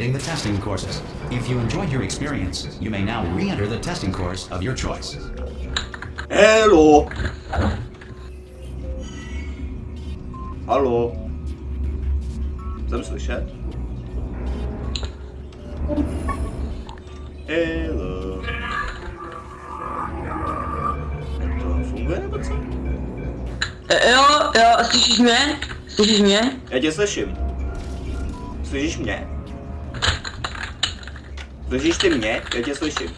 completing the testing courses. If you enjoyed your experience, you may now re-enter the testing course of your choice. Hello. Halo. Jsem slyšet? Hello. To funguje nebo co? Jo, jo, slyšíš mě? Slyšíš mě? Já tě slyším. Slyšíš mě? Slyšíš ty mě? Já tě slyším.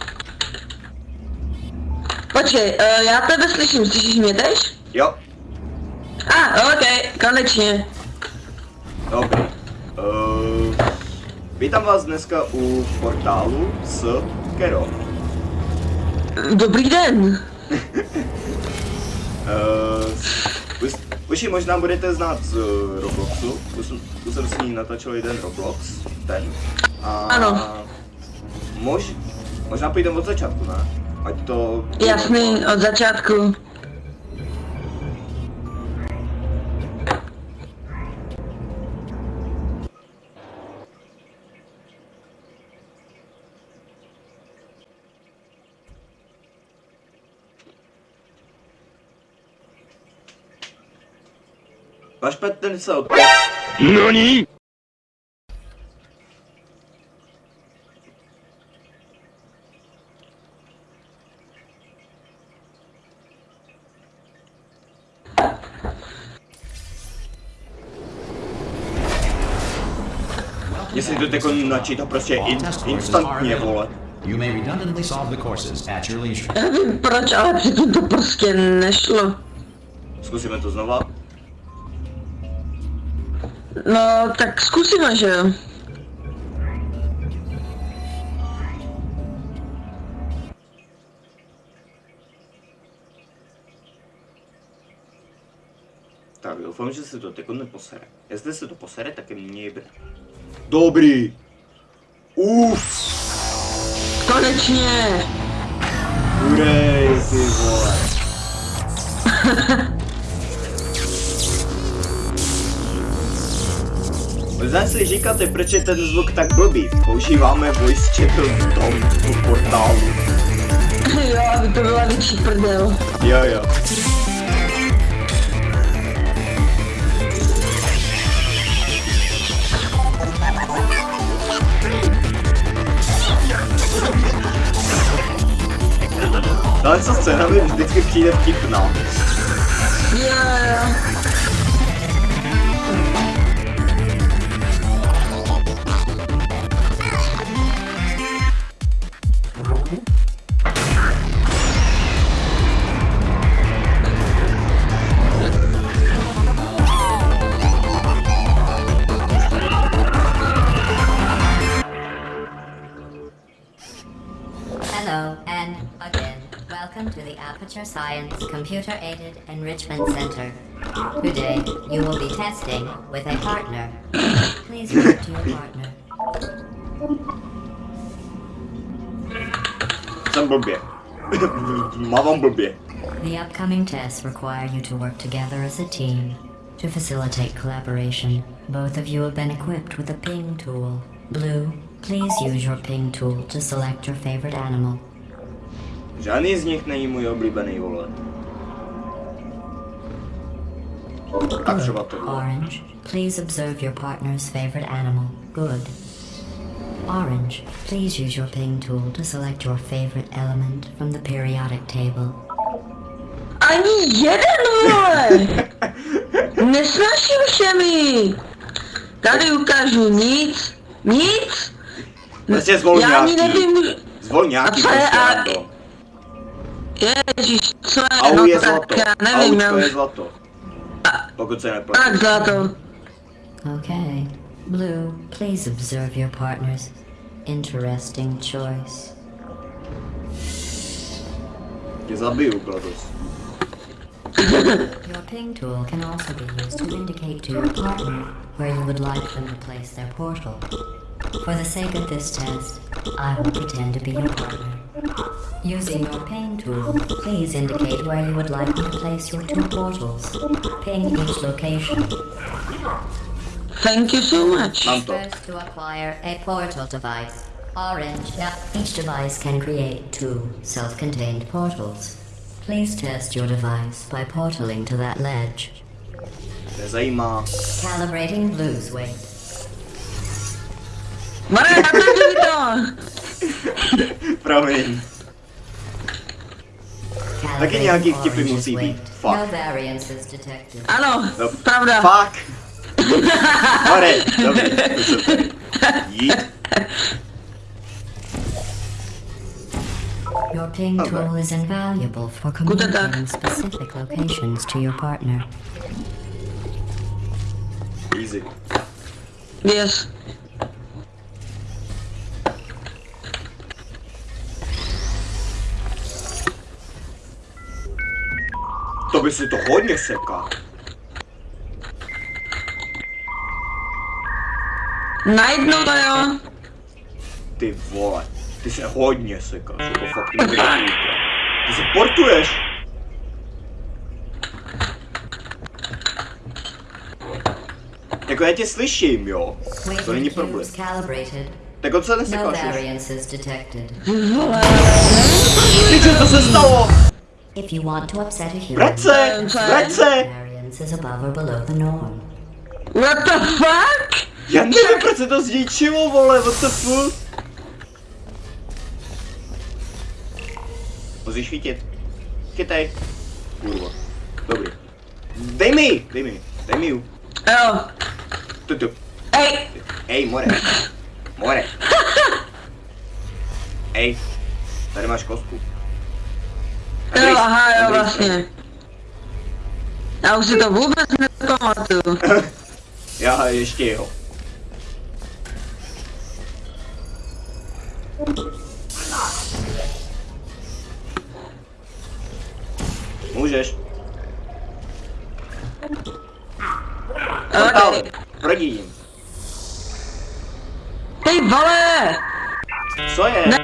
Počkej, uh, já tebe slyším, slyšíš mě tež? Jo, A, ah, ok, konečně. dobrý. Uh, vítám vás dneska u portálu s Kero. Dobrý den. Uh, už, už ji možná budete znát z uh, Robloxu. Už, jsem- jsem s ní natočil jeden Roblox, ten. A Ano. Mož, možná půjdeme od začátku, ne? Ať to... Jasný, od začátku. Váš Petr se od... 何 Jestli to jako načítá prostě in, instantně, vole. You may redundantly solve the courses at your leisure. Nevím proč, ale předtím to prostě nešlo. Zkusíme to znova. No, tak zkusíme, že jo? Doufám, že se to teď neposere. Jestli se to posere, tak je mě jebe. Dobrý. Uf. Konečně. Urej, ty vole. Možná si říkáte, proč je ten zvuk tak blbý. Používáme voice chat tom v portálu. jo, aby to byla větší prdel. Jo, jo. No ale co scena by być tylko kinem kipnął. Yeah. Computer Aided Enrichment Center. Today, you will be testing with a partner. Please talk to your partner. Jsem blbě. Mávám blbě. The upcoming tests require you to work together as a team. To facilitate collaboration, both of you have been equipped with a ping tool. Blue, please use your ping tool to select your favorite animal. Žádný z nich můj oblíbený, vole. Tak třeba to. Orange, please observe your partner's favorite animal. Good. Orange, please use your ping tool to select your favorite element from the periodic table. Ani jeden, vole! Nesnažím se mi! Tady ukážu nic, nic! Prostě zvol Já ani nějaký. nevím, Zvol nějaký A co je- prostě a- rando. ježiš, co je, Au no je tak zlato. já nevím, já Aučko je zlato. Pokud se neplatí. tak zlato. Okay. Blue, please observe your partner's interesting choice. Tě zabiju, Glados. Your ping tool can also be used to indicate to your partner where you would like them to place their portal. For the sake of this test, I will pretend to be your partner. Using your ping tool, please indicate where you would like me to place your two portals. Ping each location. Thank you so much. Mám to. First to acquire a portal device. Orange. Yeah. Each device can create two self-contained portals. Please test your device by portaling to that ledge. Nezajímá. Calibrating blues weight. Bora, tá doido! Provavelmente. Dlaczego nie Fuck. Halo, prawda. Fuck. Chore, dobrze. Your ping okay. tool is invaluable for communicating specific locations to your partner. Easy. Yes. By si to hodně seká. Najednou to jo. Ty vole, ty se hodně sekáš, jako fakt nevíte. Ty se portuješ. Jako já tě slyším, jo. To není problém. Tak on se nesekáš už. Ty co to se stalo? If you want to upset a human, Vrať se, vrať se. is above or below the norm. What the fuck? Já nevím, proč se to zničilo, vole, what the fuck? Musíš chytit. Chytej. Kurva. Dobrý. Dej mi, dej mi, dej mi ju. Jo. Tu, tu. Ej, Ej, more. More. Ej, tady máš kostku. Jo, aha, jo, vlastně. Já už si to vůbec nepamatuju. Já ještě jo. Můžeš. Okay. proti jim. Ty vole! Co je? Ne.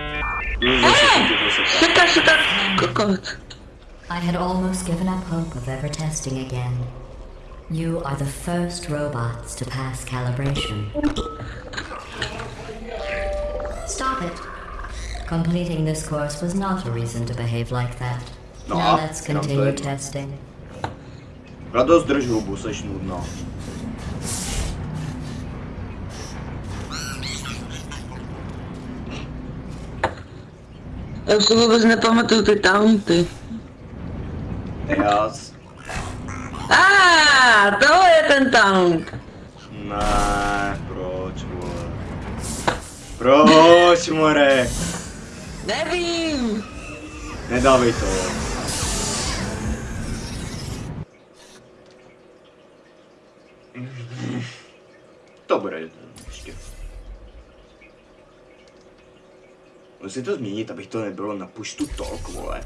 Můžeš se chytit, že se tak. Seka se tak kokot. I had almost given up hope of ever testing again. You are the first robots to pass calibration. Stop it. Completing this course was not a reason to behave like that. No, now ah, let's continue testing. Radost drž hubu, seš nudná. Eu sobie wezmę pamatyty tamty. Teraz. A, to je ten tank. Na, proč, more. Proč, more? Nevím. Nedávej to. Musím to změnit, abych to nebylo na push to talk, vole.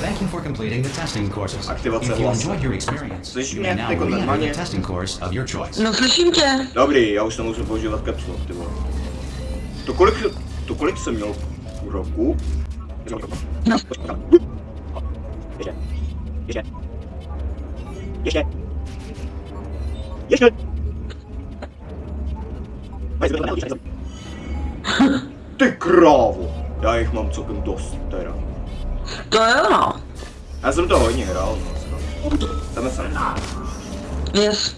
Thank you for completing the testing courses. Aktivace If you enjoyed your experience, Slyšíš you mě now jako normálně? the testing course of your choice. No slyším tě. Dobrý, já už nemusím používat caps lock, ty vole. To kolik, to kolik jsem měl roku? No. Ještě. Ještě. Ještě. Ještě. Ty krávo. Já jich mám celkem dost, teda. To jo no. Já jsem to hodně hrál, no. Jdeme sem. Yes.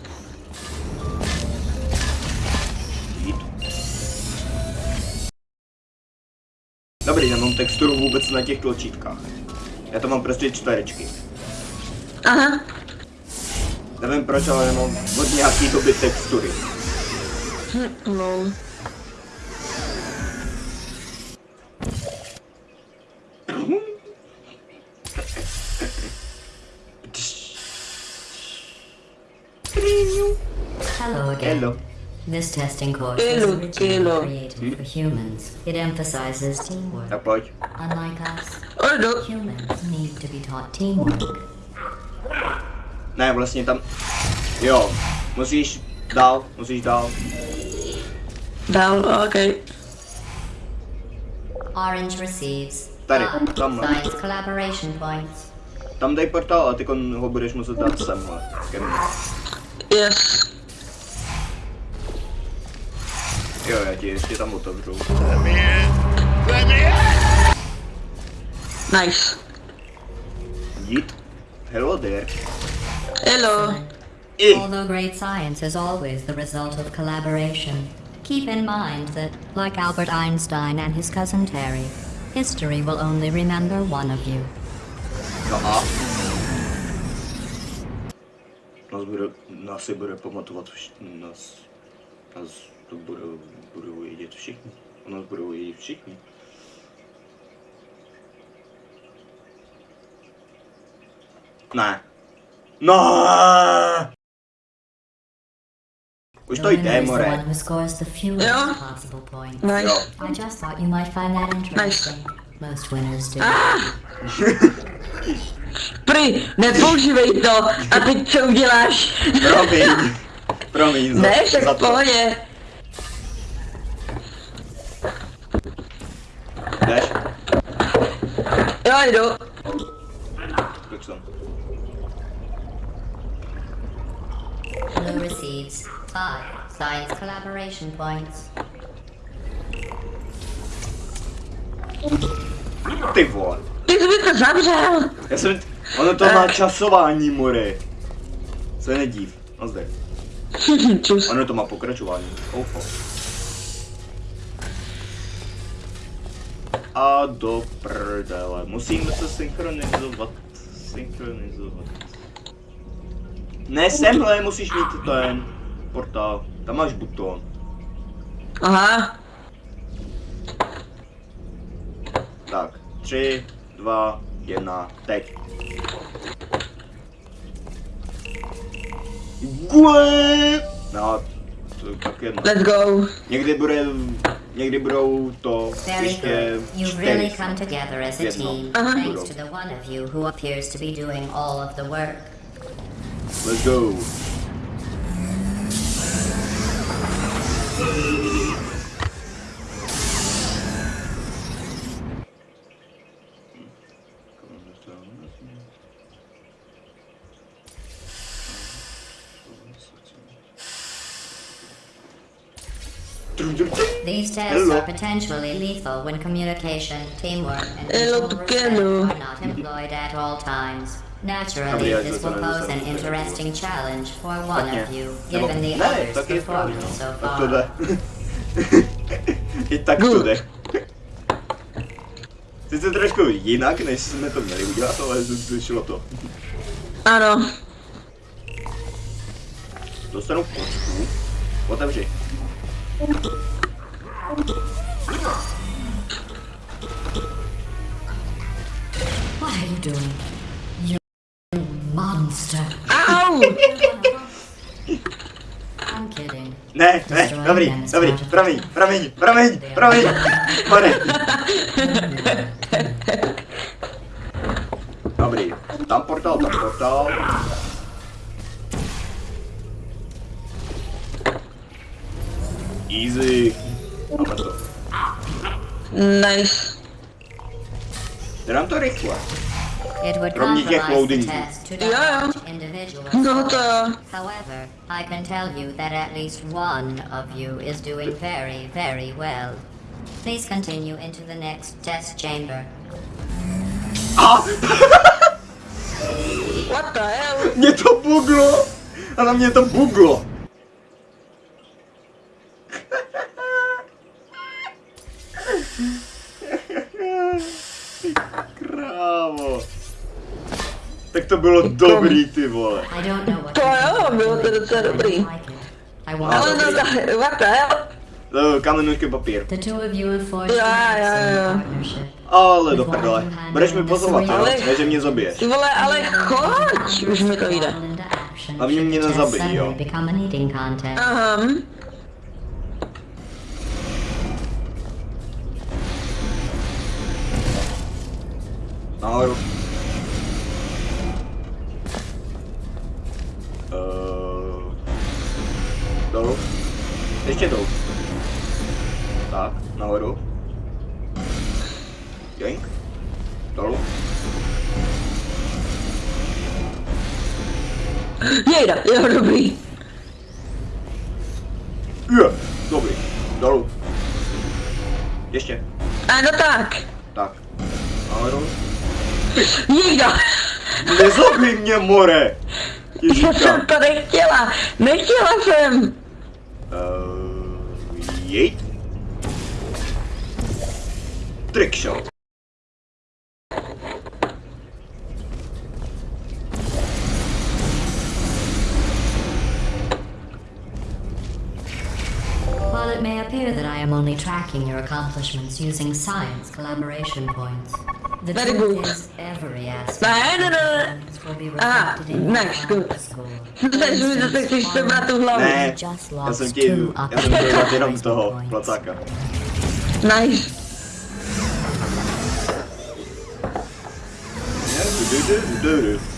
Dobrý, nemám texturu vůbec na těch tlačítkách. Já to mám prostě čtverečky. Aha. Nevím proč, ale nemám od nějaký doby textury. Hm, lol. Hello again. Hello. This testing course Hello, was originally hello. created for humans. It emphasizes teamwork. Tak pojď. Unlike us, Ojdu. humans need to be taught teamwork. Ne, vlastně tam... Jo, musíš dál, musíš dál. Dál, ok. Orange receives Tady, five tam. science collaboration points. Tam dej portál a ty ho budeš muset dát semhle. ke mně. Yes. Jo, já ti ještě tam otevřu. Nice. Jít. Hello there. Hello. I. Although great science is always the result of collaboration, keep in mind that, like Albert Einstein and his cousin Terry, history will only remember one of you. No a? Nás bude, nás si bude pamatovat, vš- nás, nás to budou, budou vědět všichni. O nás budou vědět všichni. Ne. Ne. Už to winner jde, more. Nice. Jo. I just thought you might find that interesting. Most winners do. Prý, nepoužívej to. A teď co uděláš? Promiň. Promiň za, Ne, však za v to. pohodě. Jdeš? Jo, jdu. Tak jsem. Blue receives five science collaboration points. Ty vole. Ty jsi mi to zavřel. Já jsem... Ono to má časování, more. Se nedív. No zde. Ono to má pokračování. Oufo. A do prdele. Musíme se synchronizovat. Synchronizovat. Ne, semhle musíš mít ten portál. Tam máš buton. Aha. Tak, tři, dva, jedna, teď. Gue! No, to. Let's go. Někdy bude, někdy budou to Very ještě. You've really come together as a team, Uh-huh. thanks to the one of you who appears to be doing all of the work. Let's go. Potentially lethal when communication, teamwork, and eh, Hello, mutual respect are not employed at all times. Naturally, this will pose an interesting challenge for one of you, given the ne, others' tak je správně, performance so ah, no. Tak to far. jde. I tak to jde. Sice trošku jinak, než jsme to měli udělat, ale šlo to. Ano. Dostanu kocku. Otevři. Dobrý, dobrý, promiň, promiň, promiň, promiň, pane. Dobrý, tam portál, tam portál. Easy. Máme to. Nice. Dám to rychle. It would Kromě těch compromise the loadingů. test to Yeah. divulge individual No. However, I can tell you that at least one of you is doing very, very well. Please continue into the next test chamber. Ah! What the hell? Mě to buglo! A na mě to buglo! To bylo dobrý, ty vole. To jo, bylo to docela dobrý. Ale no ta, what the hell? Eh, Kamenůžky papír. Excellent ja. partnership. Ale do prdele. Budeš mi pozovat, jo? Ale- Ne, že mě zabiješ. Ty vole, ale choď, už mi to jde. Should mě the test nezabij, jo. Aha. Nahoru. Uh, dolů. Ještě dolů. Tak, nahoru. Joink. Dolů. Jejda, jo, dobrý. Je, dobrý. Dolů. Ještě. A no tak. Tak. Dolů. Nikdo. Nezabij mě, more! Já Ježíška. jsem to nechtěla. Nechtěla jsem. Uh, jejt. Trickshot. While it may appear that I am only tracking your accomplishments using science collaboration points, the Very good. Is every Aha, znaš, znaš, že tak si to má tu hlavu. Ne, já jsem ti, já jsem ti jenom z toho placáka. Nice. Yeah, do do do do do.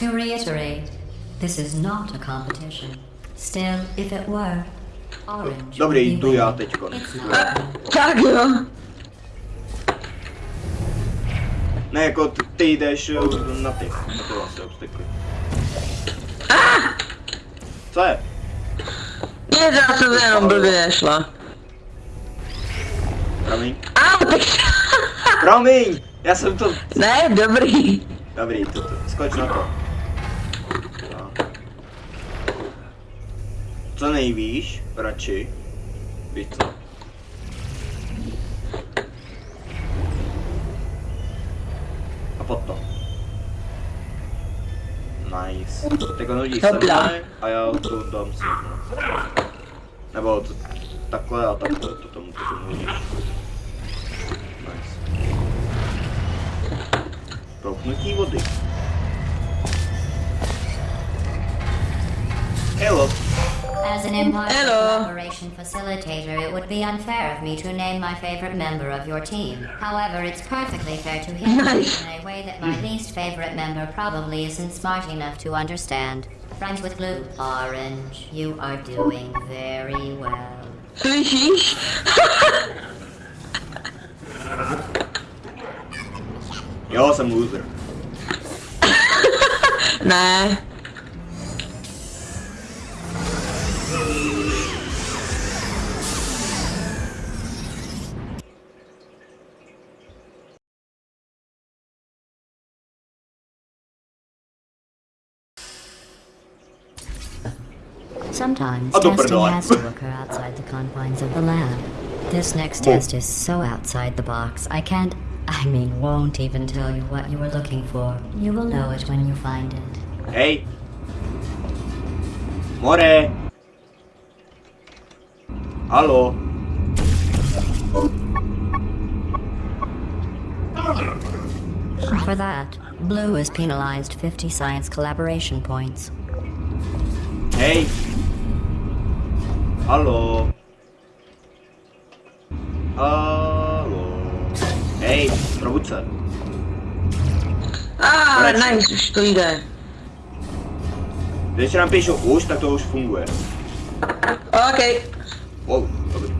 To reiterate, this is not a competition. Still, if it were, Orange Dobrý, jdu já teďko. It's not. Tak jo. Ne, jako ty, ty jdeš eh, na ty, na ty vlastně obstykly. Co je? Nic, já jsem jenom blbě nešla. Promiň. Au, tak... Promiň! Já jsem to... Ne, dobrý. Dobrý, to, to, skoč na to. Co nejvíš, radši. Víš co? A potom. Nice. Tak hodí Hopla. semhle a já to dám semhle. Nebo to, takhle a takhle to tomu to tomu hodíš. Nice. Prouknutí vody. Hello. As an impartial Hello. collaboration facilitator, it would be unfair of me to name my favorite member of your team. However, it's perfectly fair to him Nice. in a way that my least favorite member probably isn't smart enough to understand. Friends with glue, orange, you are doing very well. You're jsem loser. ne. Sometimes testing has to occur outside the confines of the lab. This next Oh. test is so outside the box, I can't, I mean, won't even tell you what you were looking for. You will know it when you find it. Hej. More. Halo. For that, Blue is penalized 50 science collaboration points. Hej. Halo. Halo. Hej, probuď se. A, Konečně. nice, už to jde. Když nám píšou už, tak to už funguje. OK. Wow, dobrý.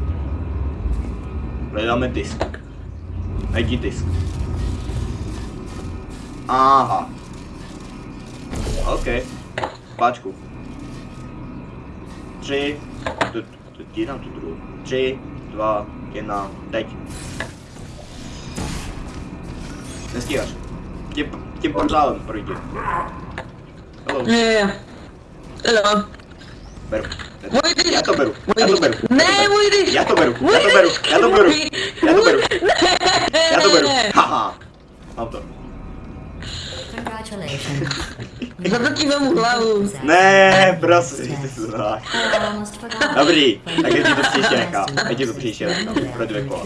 Hledáme disk. Najdi disk. Aha. OK. Páčku. Tři. Tu, tu, tu druhou. Tři, dva, jedna, teď. Nestíháš. Tím, tím portálem projdi. Hello. Jo. Hello. Beru. Můj disk. Já to beru. Já to beru. Ne, můj disk. Já to beru. Já to beru. Já to beru. Já to beru. Ne. Já to beru. Haha. Mám to. Nós não vamos lá o... Не, просто знак. Добрі, а я діду психіяка, я діду психіяка, продвико.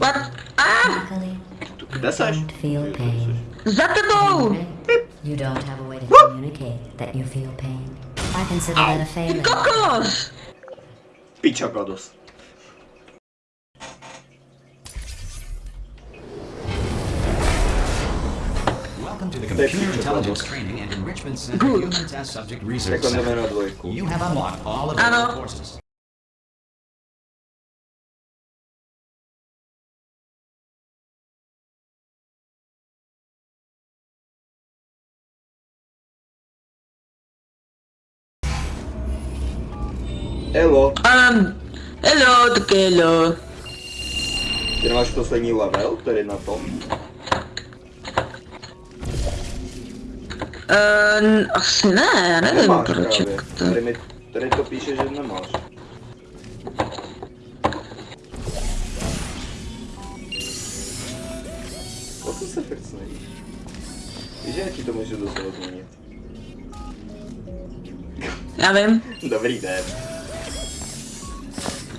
What? Ah! Куди, Саш? Затянув! You don't have a way to communicate that you feel pain. I consider that a failure. Cocos! Welcome to the Computer Intelligence Training and Enrichment Center Humans as Subject Research Center. You have unlocked all of your courses. Hello. Um, hello, Hello. Ty poslední level, který na tom? Uh, asi ne, já nevím Nemáš proč, právě. Tady, mi, tady to píše, že nemáš. O co se snažíš? Víš, já ti to můžu docela změnit. Já vím. Dobrý den.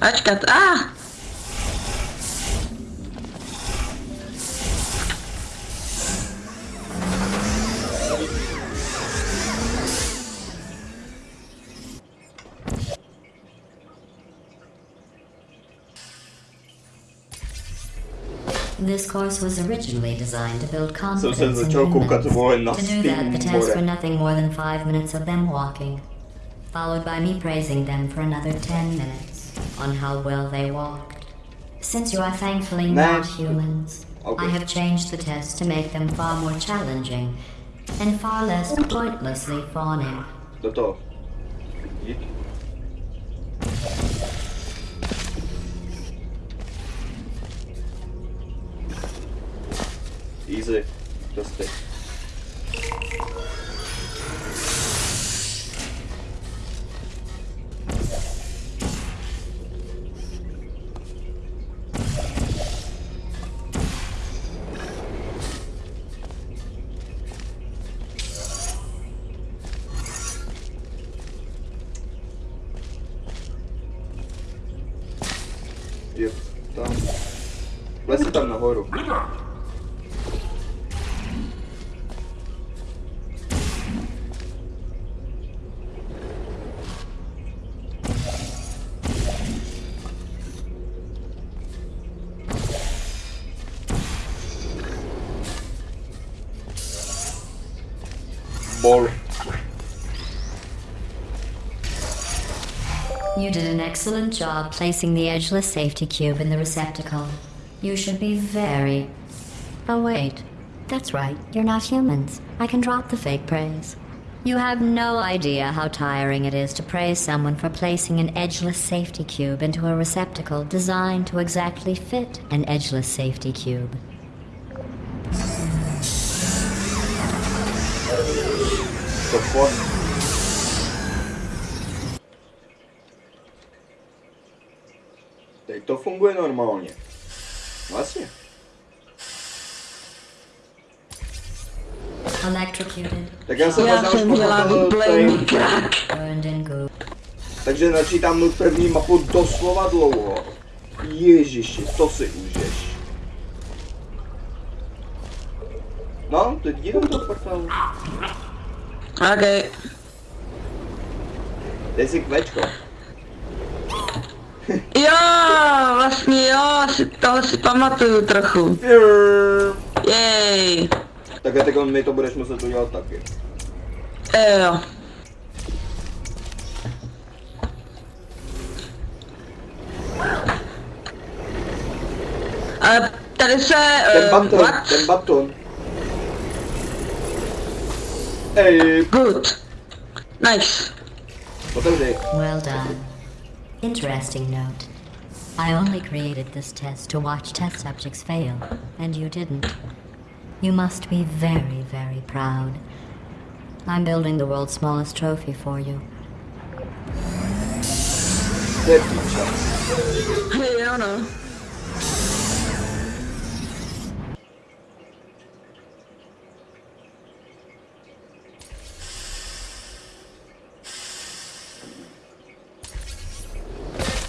Ačkat, a! Ah! This course was originally designed to build confidence in začal humans. To do that, the tests were nothing more than five minutes of them walking, followed by me praising them for another ten minutes on how well they walked. Since you are thankfully not humans, Okay. I have changed the tests to make them far more challenging and far less pointlessly fawning. Toho. diese das weg. Є, там. Леся там нагору. Excellent job placing the edgeless safety cube in the receptacle. You should be very. Oh, wait. That's right, you're not humans. I can drop the fake praise. You have no idea how tiring it is to praise someone for placing an edgeless safety cube into a receptacle designed to exactly fit an edgeless safety cube. To to funguje normálně. Vlastně. Tak já jsem Já jsem měla krak. goo. Takže načítám mu první mapu doslova dlouho. Ježiši, to si užiješ. No, teď jdu do portálu. Ok. Dej si kvečko. Jo, vlastně jo, si, toho si pamatuju trochu. Jej. Tak a teď mi to budeš muset udělat taky. E, jo. Ale tady se... Ten eh, baton, what? ten baton. Ej, Good. Nice. otevři. Well done. Interesting note. I only created this test to watch test subjects fail, and you didn't. You must be very, very proud. I'm building the world's smallest trophy for you. Je píča.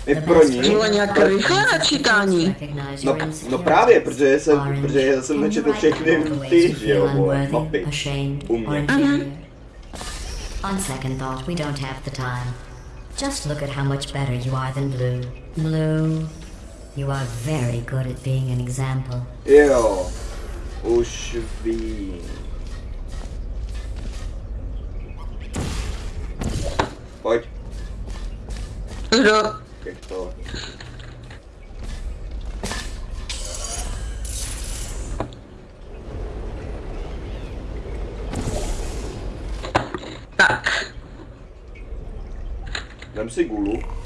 My pro ní. Bylo nějak rychle načítání. No, no právě, protože jsem, protože já jsem načetl všechny ty, že jo, mapy. U mě. On second thought, we don't have the time. Just look at how much better you are than Blue. Blue, you are very good at being an example. Jo, už vím. Pojď, Kdo? To. Tak. Dám si gulu.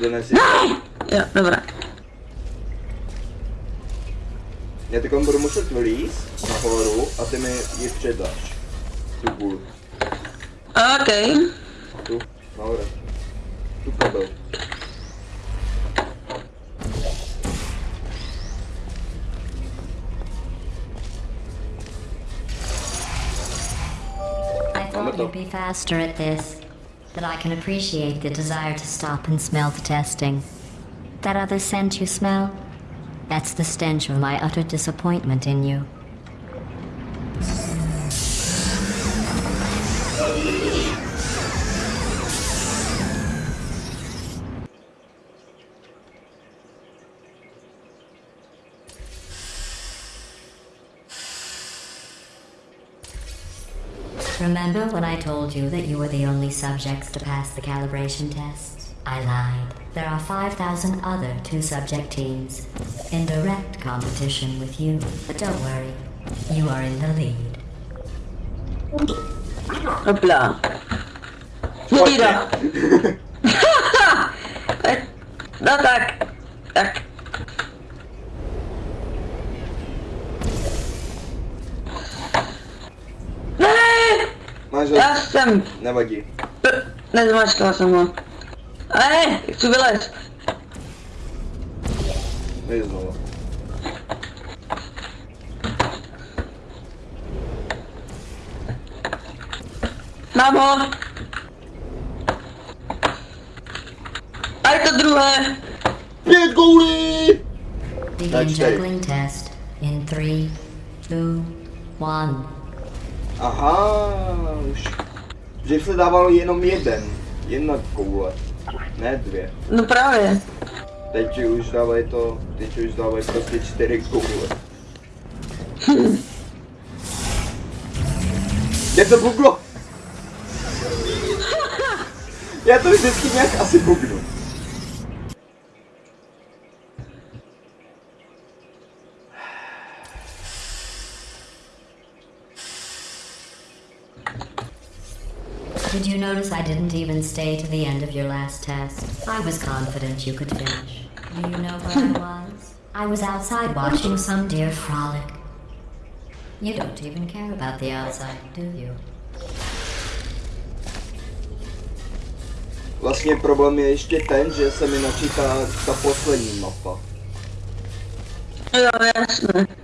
donesi. Jo, dobré. Já teď budu muset vylízt nahoru a ty mi ji předáš. Tu gulu. OK. Tu, nahoře. You'd be faster at this. But I can appreciate the desire to stop and smell the testing. That other scent you smell? That's the stench of my utter disappointment in you. Remember when I told you that you were the only subjects to pass the calibration tests? I lied. There are 5,000 other two subject teams in direct competition with you. But don't worry, you are in the lead. Hopla. Mira. No tak. Tak. Máš já jsem... Nevadí. Nezmačkala jsem ho. Ne, chci vylézt. Nejde znovu. Mám ho. A je to druhé. Pět goulí! Begin juggling test in three, two, one. Aha, už. Dřív se dával jenom jeden. Jedna koule. Ne dvě. No právě. Teď už dávají to, teď už dávají prostě čtyři koule. Je to buglo? Já to vždycky nějak asi bugnu. Notice I didn't even stay to the end of your last test? I was confident you could finish. Do you know where I was? I was outside watching some deer frolic. You don't even care about the outside, do you? Vlastně problém je ještě ten, že se mi načítá ta poslední mapa. Jo, jasné.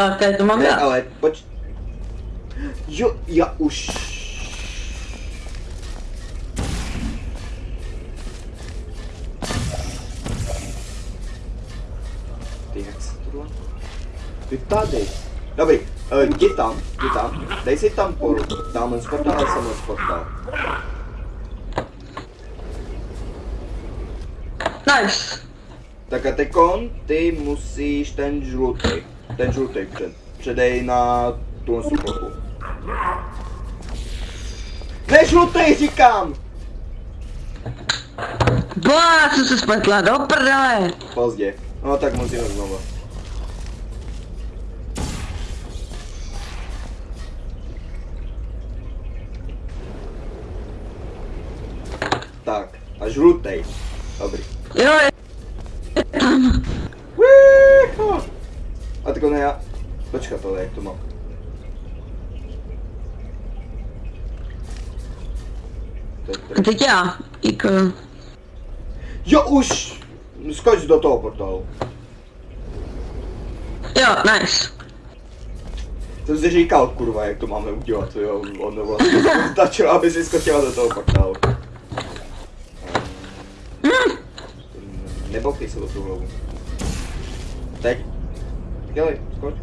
Tava perto do mangá. É, olha, pode... Yo, ya, ush. que Dobri, uh, gdje tam, gdje tam? Daj se tam po taman sportala, samo sportala. Nice. Така текон, ти мусиш тен жлути. Ten žlutý, ten předej na tu plochu. Ne žlutý, říkám! Bo, já jsem se spletla, do prdele. Pozdě. No tak musíme znovu. Tak, a žlutý. Dobrý. Jo, je tam. Vícho! Tak ne já... Počkat, ale jak to mám? To teď já. Jako... Jo, už! Skoč do toho portálu. Jo, nice. Jsem si říkal, kurva, jak to máme udělat, jo, ono vlastně stačilo, aby si skočila do toho portálu. Um, Nebokej se do tu hlavu. Teď. Dělej, skoč.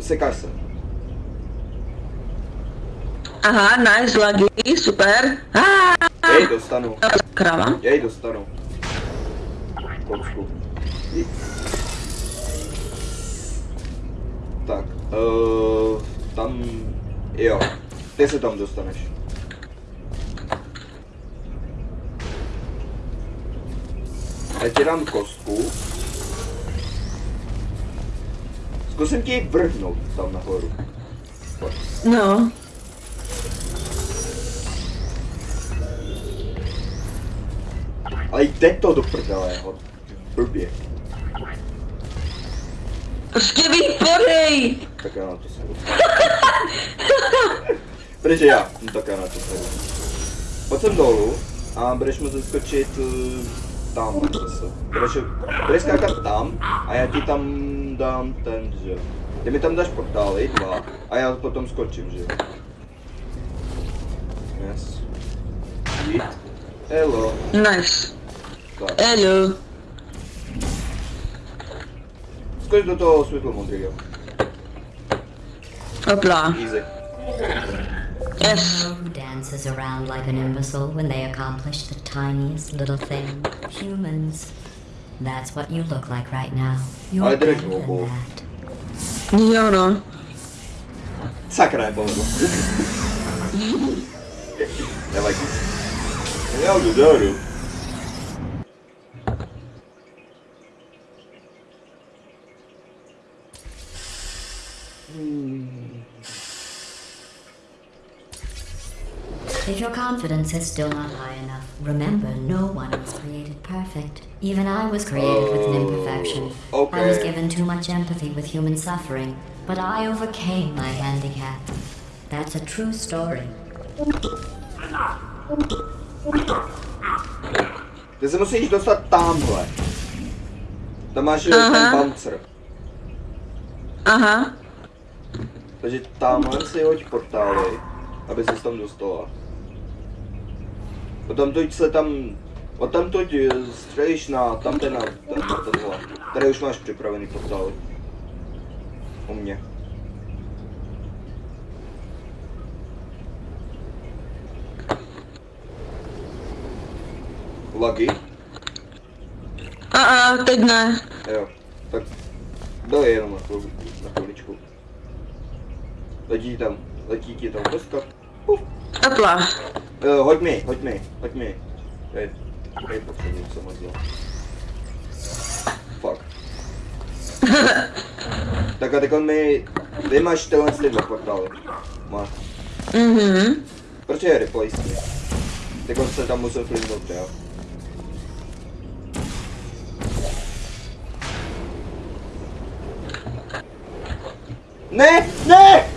Sekáš se. Aha, nice, lagy, super. Ah, Jej, dostanu. krava. Jej, dostanu. Tak, uh, tam, jo, ty se tam dostaneš. Já ti dám kostku. Zkusím ti vrhnout tam nahoru. Pojď. No. Ale jde to do prdele, ho. Blbě. Prostě vypadej! Tak já na to sedu. Protože já, no tak já na to sedu. Pojď sem dolů a budeš muset skočit uh, tam zase. Budeš, budeš skákat tam a já ti tam там дам там же. Ты мне там дашь портал, и два. А я потом скотчем же. Yes. Eat. Hello. Nice. Hello. Скотч до того світло мудрію. Опла. Easy. Yes. dances around like an imbecile when they accomplish the tiniest little thing. Humans. That's what you look like right now. You're I better didn't than that. Jo no. Sakra, nepovedlo. Nevadí. Já jdu dolů. If your confidence is still not high enough, remember no one was created perfect. Even I was created with an imperfection. I was given too much empathy with human suffering, but I overcame my handicap. That's a true story. Ty se musíš dostat tamhle. Tam máš uh Aha. ten bouncer. Aha. Takže tamhle si hoď portály, aby ses tam dostala. Potom tuď se tam, od tam tuď střelíš na tamten na, ten, na tenhle. Tady už máš připravený portály. U mě. Lagy? A a, teď ne. Jo, tak doj jenom na, chvíli, na chviličku. Letí tam, letí ti tam kostka. Puf. Hopla. Uh, hoď mi, hoď mi, hoď mi. Hej, hej, potřebuji se moc dělat. Fuck. tak a teď on mi, máš tyhle ty dva portály. Máš. Mhm. Proč je replace? Teď on se tam musel flintnout, jo? Ne, ne!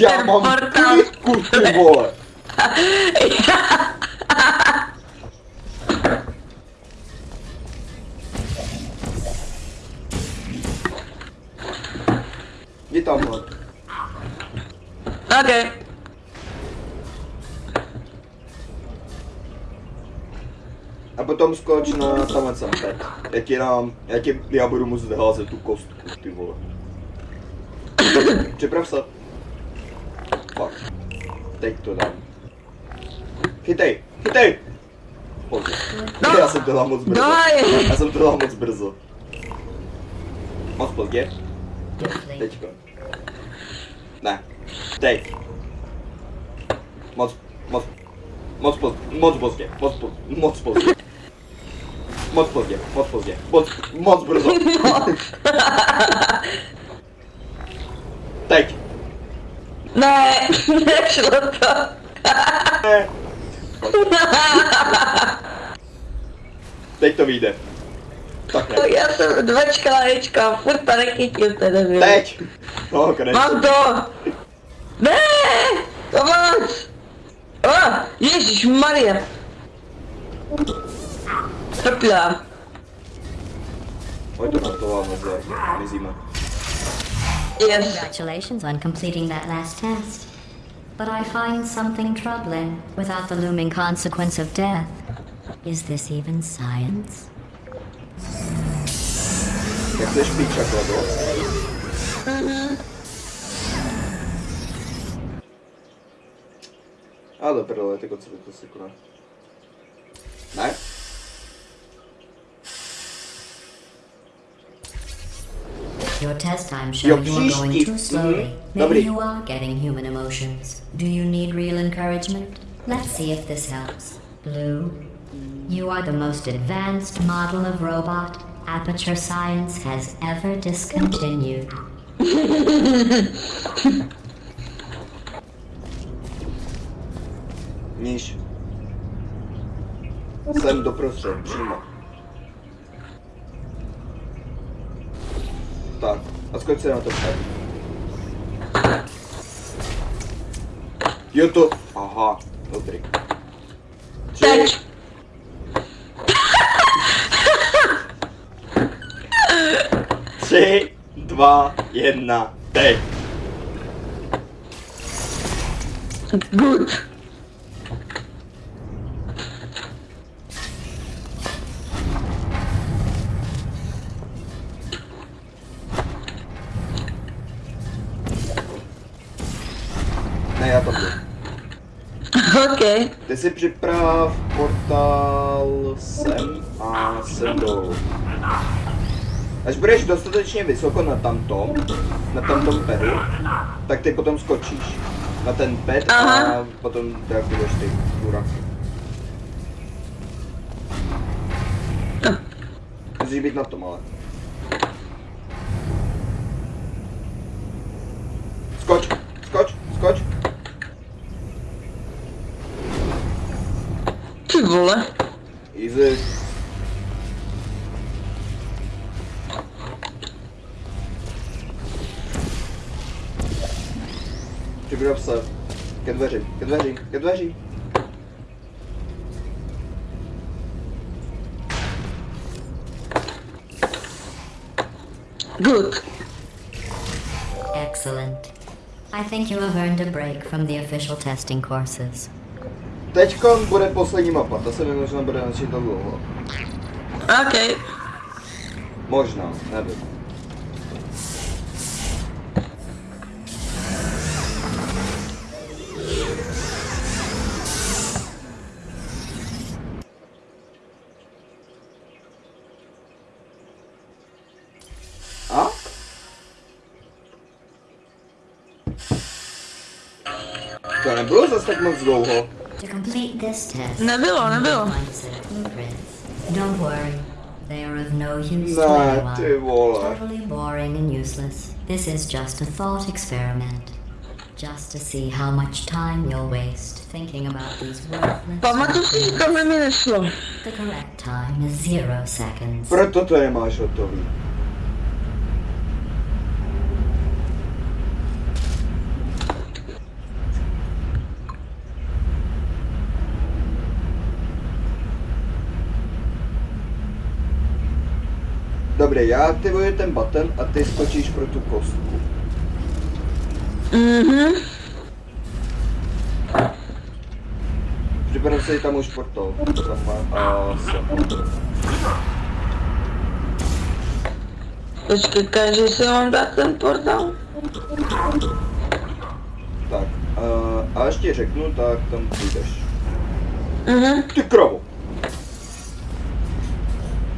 Já ten mám portál. klidku, ty vole! Jdi tamhle. Ok. A potom skoč na tamhle sem teď. Já ti dám, já ti, já budu muset házet tu kostku, ty vole. Připrav se. тейктодаун. Хитай! Хитай! Боже. Да! Аз съм те дал бързо. Да, е! Аз съм те дал бързо. Мах пълге. Течко. Не. Тей. Моц. Моц. Моц пълге. Моц пълге. Моц пълге. Моц пълге. Моц пълге. Моц пълге. Моц. Моц бързо. Тей. Ne, nešlo to. Ne. Teď to vyjde. Tak ne. Já jsem dvačka ječka, furt to nechytil ten debil. Teď. No, konečně. Mám to! Ne! Pomoc! O, Ježíš Maria! Trpěla. Pojď to na to a meze, mizíme. Yes. Congratulations on completing that last test. But I find something troubling without the looming consequence of death. Is this even science? Jak chceš pít čokoládu? A do prdele, tak od sebe to si koná. Ne? Your test time shows you are going too slowly. Mhm, Maybe you are getting human emotions. Do you need real encouragement? Let's see if this helps. Blue, you are the most advanced model of robot Aperture Science has ever discontinued. Sem doprostřed, přímo. A skoč se na to před. Jo to, aha, dobrý. Teď. tři, dva, jedna, teď. Good. Ne, já to budu. OK. Ty si připrav portál sem a sem dolů. Až budeš dostatečně vysoko na tamtom, na tamtom pedu, tak ty potom skočíš na ten ped a potom deaktivuješ ty buraky. Musíš být na tom ale. Nasıl bu lan? İzle. Figura pro Sam. Quer devaginho, quer devaginho. Good. Excellent. I think you have earned a break from the official testing courses. Teďkon bude poslední mapa, ta se mi možná bude načítat dlouho. OK. Možná, nevím. A? To nebylo zase tak moc dlouho. To complete this test, Nebylo, you nebylo. will find set of blueprints. Don't worry, they are of no use to Ne, ty anyone. vole. Totally boring and useless. This is just a thought experiment. Just to see how much time you'll waste thinking about these worthless. Pamatuju si, že tohle mi nešlo. The correct time is zero seconds. Proto to nemáš hotový. Dobrý, já aktivuji ten button a ty skočíš pro tu kostku. Mhm. Připrav si tam už sem. Počkej, každý si mám dát ten portál. Tak, a, a až ti řeknu, tak tam půjdeš. Mhm. Ty krovu!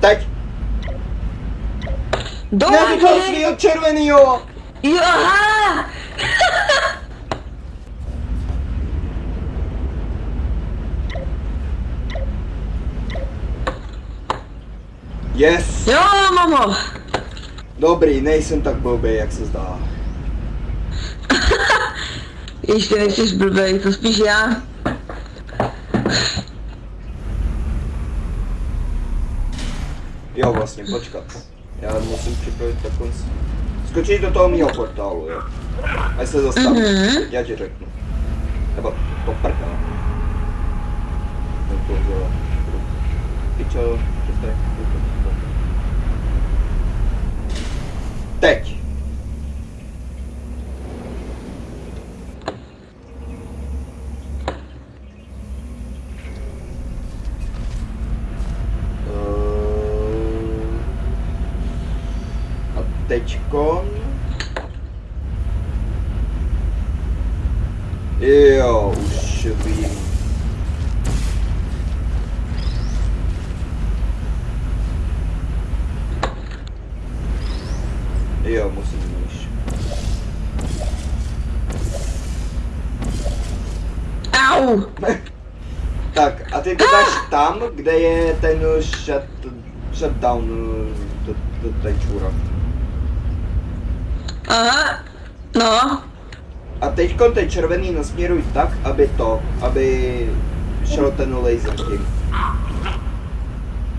Teď! Do Ne, ty toho svýho červenýho! Jo, aha! Yes! Jo, mám ho. Dobrý, nejsem tak blbý, jak se zdá. Ještě nejsi blbej, to spíš já. Jo, vlastně, počkat. Já musím připravit takový... Skočíš do toho mýho portálu, jo? Až se zastaví. Mhm. Já ti řeknu. Nebo to prdá. To bylo. Pičo, přestaň. Teď. leite come. Eu subi. Eu, mocinhos. Au! tak, a ty gadasz ah! tam, gdzie ten shut, shutdown tutaj czura. No. A teď ten červený nasměruj tak, aby to, aby šel ten laser tím.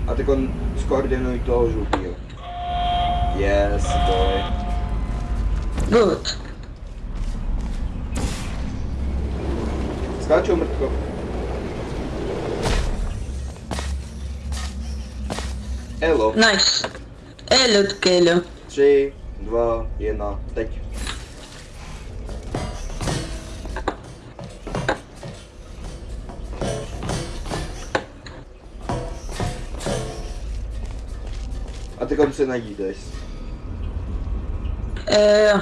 A teď skoordinuj toho žlutýho. Yes, boy. Good. Skáčou mrtko. Elo. Nice. Hello, Kello. Tři, dva, jedna, teď. A ty konce najídeš. Eh, jo.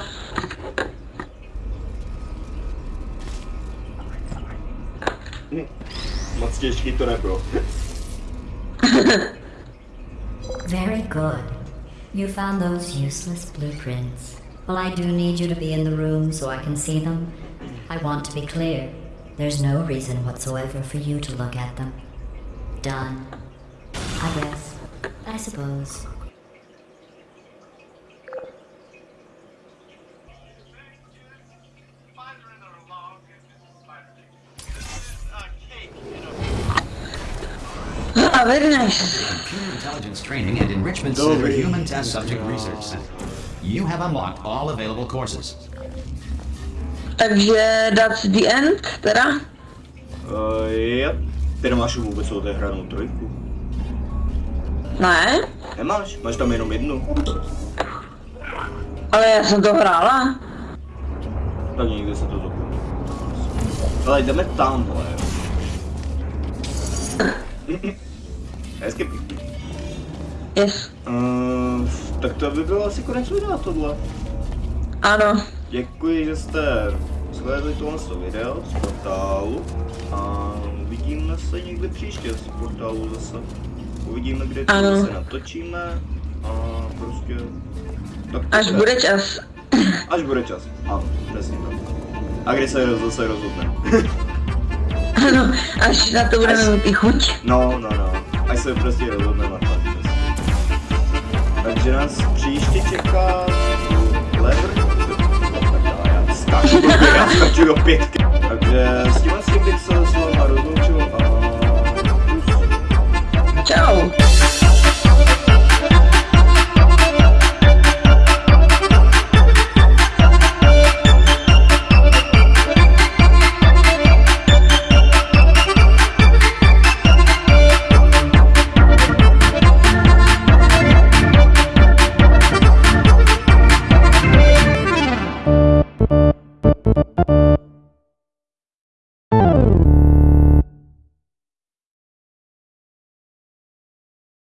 To nebylo. Very good. You found those useless blueprints. Well, I do need you to be in the room so I can see them. I want to be clear. There's no reason whatsoever for you to look at them. Done. I guess. I suppose. Ah, very nice. Computer Intelligence Training and Enrichment Center Human Test Subject Research Center. You have unlocked all available courses. Takže that's the end, teda? Uh, yep. Ty nemáš vůbec odehranou trojku. Ne, Nemáš? Máš tam jenom jednu. ale já jsem to hrála. Tak někde se to zapomnělo. Ale jdeme tamhle. Hezky pěkný. Yes. Uh, tak to by bylo asi konec videa tohle. Ano. Děkuji, že jste shlédli tohle video z portálu a uvidíme se někdy příště z portálu zase. Uvidíme, kde to Ano. zase natočíme a prostě... Tak Až bude. bude čas. Až bude čas. Ano, přesně tak. A kdy se roz- zase rozhodne. Ano, až na to budeme mít i chuť. No, no, no se prostě rozhodneme fakt. Takže nás příště čeká lever. Já skáču do pětky. Takže s tím, s tím bych se s váma rozloučil a... Čau.